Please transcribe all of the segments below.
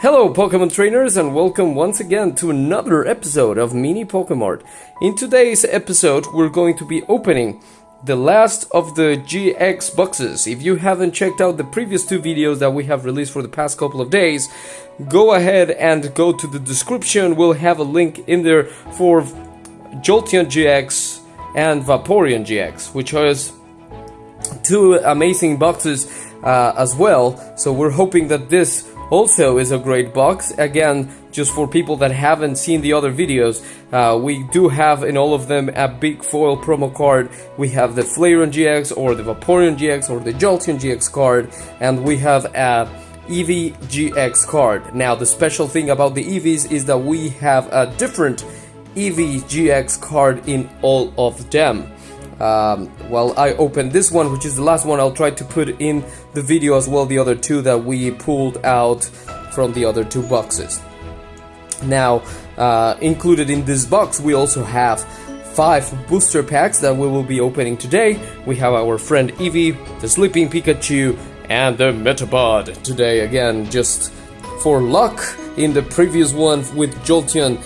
Hello Pokemon trainers and welcome once again to another episode of Mini Pokemart. In today's episode we're going to be opening the last of the GX boxes. If you haven't checked out the previous two videos that we have released for the past couple of days, go ahead and go to the description. We'll have a link in there for Jolteon GX and Vaporeon GX, which is two amazing boxes uh, as well. So we're hoping that this also is a great box. Again, just for people that haven't seen the other videos, uh, we do have in all of them a big foil promo card. We have the Flareon GX or the Vaporeon GX or the Jolteon GX card, and we have a Eevee GX card. Now, the special thing about the Eevees is that we have a different Eevee GX card in all of them. Um, while I open this one, which is the last one, I'll try to put in the video as well the other two that we pulled out from the other two boxes. Now, uh, included in this box, we also have five booster packs that we will be opening today. We have our friend Eevee, the Sleeping Pikachu, and the Metapod today again, just for luck. In the previous one with Jolteon,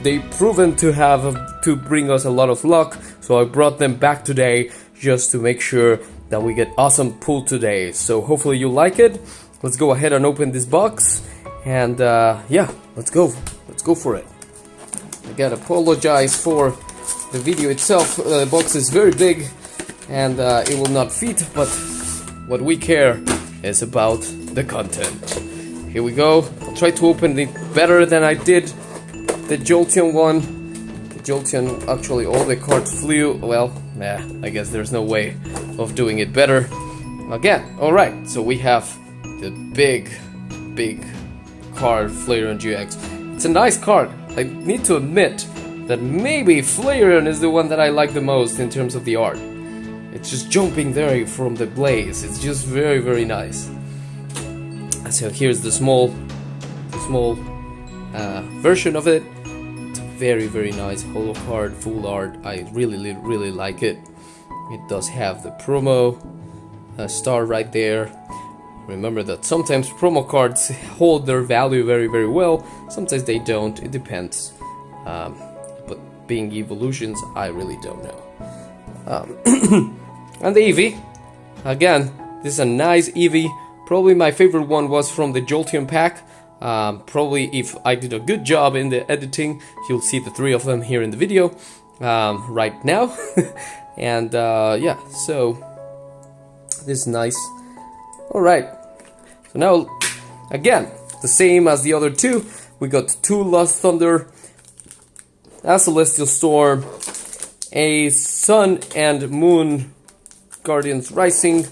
they proven to have to bring us a lot of luck so I brought them back today just to make sure that we get awesome pool today. So hopefully you like it. Let's go ahead and open this box. And uh, yeah, let's go. Let's go for it. I gotta apologize for the video itself. Uh, the box is very big and uh, it will not fit, but what we care is about the content. Here we go. I'll try to open it better than I did the Jolteon one Jolteon, actually all the cards flew, well, nah, I guess there's no way of doing it better. Again, alright, so we have the big, big card, Flareon GX. It's a nice card. I need to admit that maybe Flareon is the one that I like the most in terms of the art. It's just jumping there from the blaze. It's just very, very nice. So here's the small, the small uh, version of it very very nice holo card full art. I really really like it. It does have the promo uh, star right there. Remember that sometimes promo cards hold their value very very well sometimes they don't. It depends um, but being evolutions I really don't know. Um, and the Eevee again this is a nice Eevee. Probably my favorite one was from the Jolteon pack um, probably if I did a good job in the editing, you'll see the three of them here in the video um, right now. and uh, yeah, so this is nice. Alright, so now again, the same as the other two. We got two Lost Thunder, a Celestial Storm, a Sun and Moon Guardians Rising,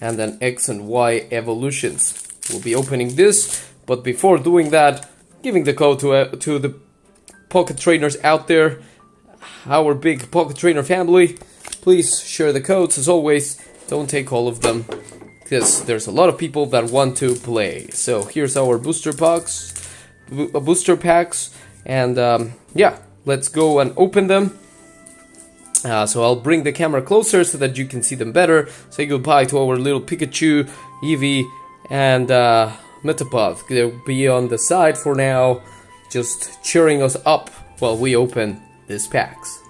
and then X and Y Evolutions. We'll be opening this but before doing that, giving the code to, uh, to the pocket trainers out there, our big pocket trainer family, please share the codes as always. Don't take all of them because there's a lot of people that want to play. So here's our booster box, uh, booster packs, and um, yeah, let's go and open them. Uh, so I'll bring the camera closer so that you can see them better. Say goodbye to our little Pikachu, Eevee, and uh, Metapod. They'll be on the side for now, just cheering us up while we open these packs.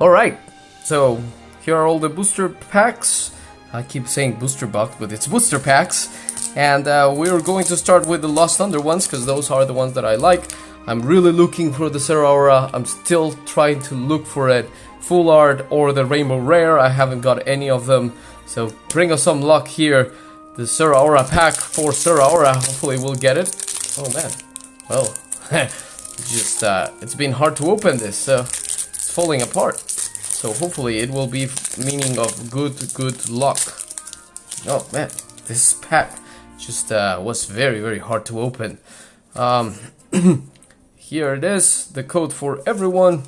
Alright, so here are all the booster packs. I keep saying booster box, but it's booster packs. And uh, we're going to start with the Lost Thunder ones, because those are the ones that I like. I'm really looking for the Zeraora. I'm still trying to look for it. Full art or the Rainbow Rare. I haven't got any of them. So bring us some luck here the Zeraora pack for Zeraora. Hopefully we'll get it. Oh man. Well, just uh, it's been hard to open this, so it's falling apart. So hopefully it will be meaning of good, good luck. Oh man, this pack just uh, was very, very hard to open. Um, here it is, the code for everyone,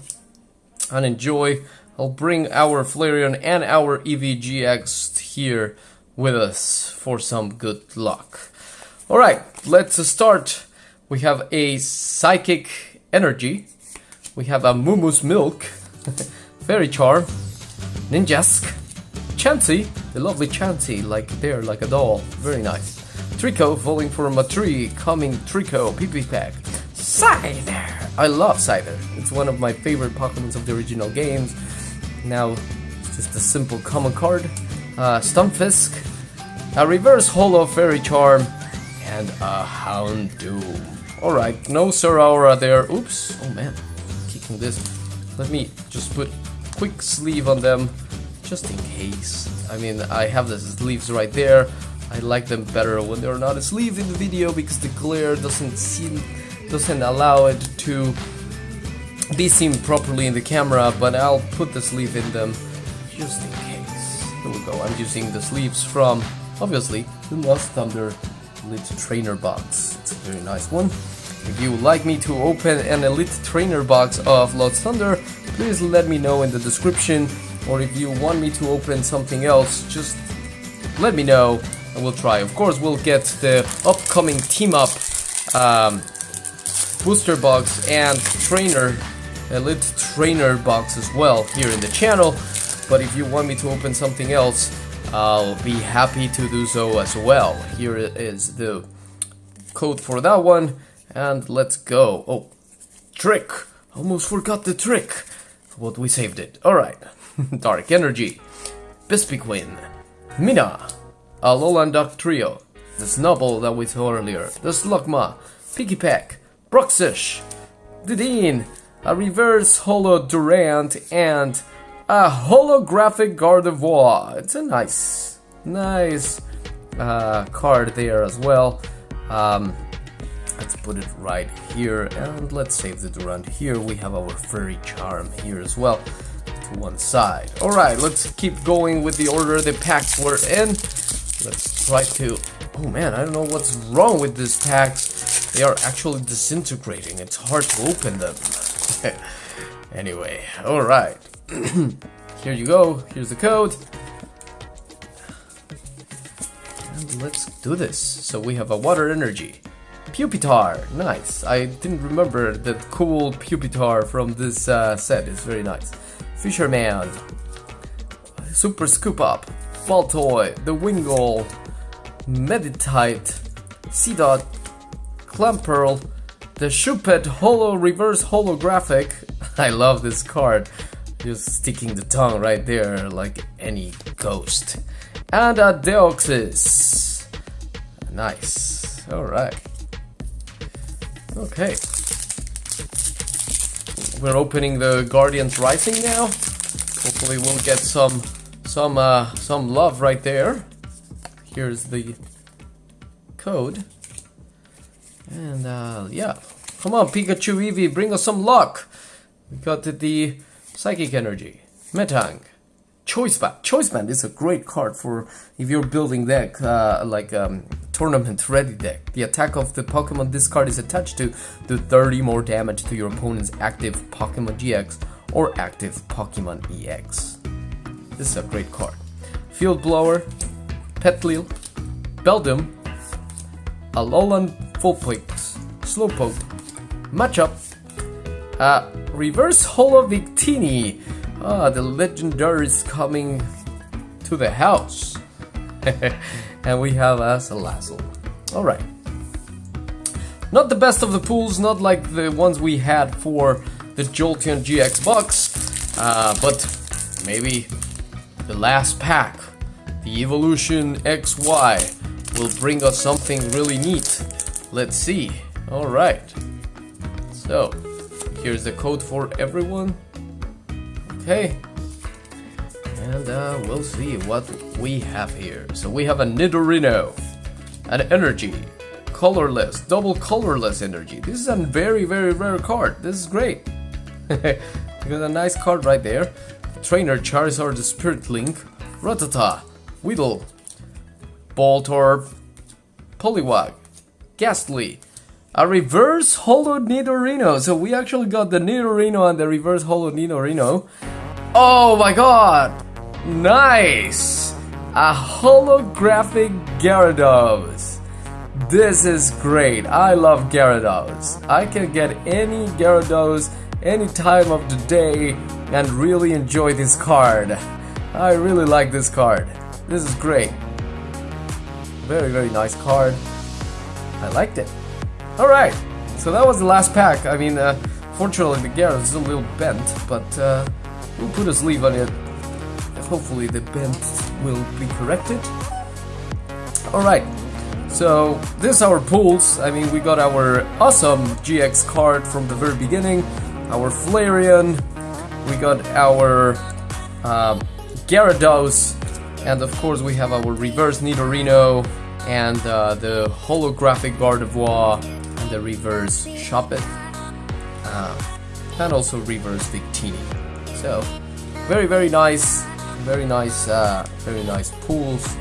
and enjoy. I'll bring our Flareon and our Eevee GX here with us for some good luck. Alright, let's start. We have a Psychic Energy. We have a Moomoo's Milk. Fairy Charm. Ninjask. Chansey. The lovely Chansey, like there, like a doll. Very nice. Treecko falling from a tree, coming Treecko, PP pack. Scyther! I love Scyther. It's one of my favorite Pokemons of the original games. Now, it's just a simple common card. Uh, Stunfisk, a reverse holo fairy charm, and a hound Houndoom. Alright, no Zeraora there. Oops. Oh man, kicking this. Let me just put quick sleeve on them, just in case. I mean, I have the sleeves right there. I like them better when they're not sleeved in the video because the glare doesn't seem doesn't allow it to be seen properly in the camera, but I'll put the sleeve in them just in case. Here we go. I'm using the sleeves from obviously the Lost Thunder Elite Trainer box. It's a very nice one. If you would like me to open an Elite Trainer box of Lost Thunder, please let me know in the description. Or if you want me to open something else, just let me know and we'll try. Of course, we'll get the upcoming team up um, booster box and trainer, elite trainer box as well here in the channel. But if you want me to open something else, I'll be happy to do so as well. Here is the code for that one, and let's go. Oh, trick! Almost forgot the trick. What we saved it. Alright. Dark Energy, Vespiquen, Mina, a Alolan Dugtrio, the Snubbull that we saw earlier, the Slugma, Pikipek, Bruxish, Dedenne, a reverse holo Durant, and a holographic Gardevoir. It's a nice, nice uh, card there as well. Um, let's put it right here and let's save the Durant here. We have our Fairy Charm here as well to one side. Alright, let's keep going with the order the packs were in. Let's try to... Oh man, I don't know what's wrong with these packs. They are actually disintegrating. It's hard to open them. anyway, alright. Here you go. Here's the code. And let's do this. So we have a water energy. Pupitar, nice. I didn't remember that cool Pupitar from this uh, set. It's very nice. Fisherman, Super Scoop Up, Baltoy, The Wingull, Meditite, Seedot, Clamperl, the Shuppet Holo Reverse Holographic. I love this card. Just sticking the tongue right there like any ghost. And a Deoxys. Nice. Alright. Okay. We're opening the Guardians Rising now. Hopefully we'll get some some uh, some love right there. Here's the code. And uh, yeah, come on Pikachu Eevee, bring us some luck. We got the Psychic Energy, Metang, Choice Band. Choice Band is a great card for if you're building deck uh, like um, tournament ready deck. The attack of the Pokemon this card is attached to do 30 more damage to your opponent's active Pokemon GX or active Pokemon EX. This is a great card. Field Blower, Petlil, Beldum, Alolan Vulpix, Slowpoke, Machop, uh, Reverse Holo Victini. Ah, the legendary is coming to the house. and we have a Salazzle. Alright. Not the best of the pools, not like the ones we had for the Jolteon GX box, uh, but maybe the last pack, the Evolution XY, will bring us something really neat. Let's see. Alright. So, here's the code for everyone. Okay, and uh, we'll see what we have here. So we have a Nidorino, an Energy, colorless, double colorless Energy. This is a very, very rare card. This is great. we got a nice card right there. Trainer Charizard Spirit Link, Rattata, Weedle, Voltorb, Poliwag, Gastly, a reverse holo Nidorino. So we actually got the Nidorino and the reverse holo Nidorino. Oh my god! Nice! A holographic Gyarados. This is great. I love Gyarados. I can get any Gyarados any time of the day and really enjoy this card. I really like this card. This is great. Very, very nice card. I liked it. Alright, so that was the last pack. I mean, uh, fortunately the Gyarados is a little bent, but uh, we'll put a sleeve on it. Hopefully the bent will be corrected. Alright, so this is our pools. I mean, we got our awesome GX card from the very beginning, our Flareon, we got our uh, Gyarados, and of course we have our reverse Nidorino and uh, the holographic Gardevoir the reverse Shuppet uh, and also reverse Victini. So very very nice, very nice, uh, very nice pools.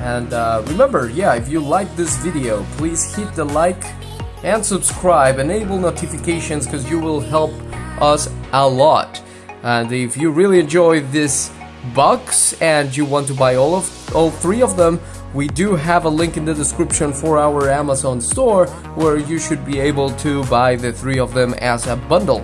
And uh, remember, yeah, if you like this video, please hit the like and subscribe, enable notifications because you will help us a lot. And if you really enjoy this box and you want to buy all of all three of them, we do have a link in the description for our Amazon store where you should be able to buy the three of them as a bundle.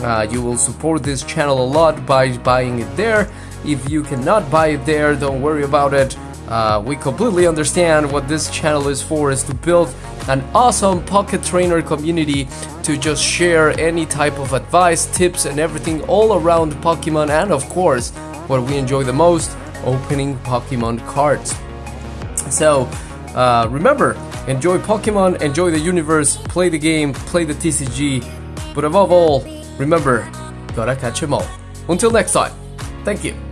Uh, you will support this channel a lot by buying it there. If you cannot buy it there, don't worry about it. Uh, we completely understand what this channel is for is to build an awesome pocket trainer community to just share any type of advice, tips and everything all around Pokemon and of course what we enjoy the most, opening Pokemon cards. So uh, remember, enjoy Pokemon, enjoy the universe, play the game, play the TCG, but above all, remember, gotta catch 'em all. Until next time, thank you.